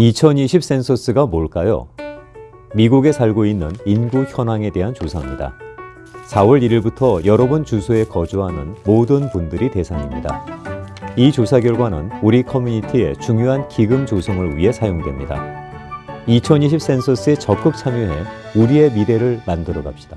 2020 센서스가 뭘까요? 미국에 살고 있는 인구 현황에 대한 조사입니다. 4월 1일부터 여러 번 주소에 거주하는 모든 분들이 대상입니다. 이 조사 결과는 우리 커뮤니티의 중요한 기금 조성을 위해 사용됩니다. 2020 센서스에 적극 참여해 우리의 미래를 만들어 갑시다.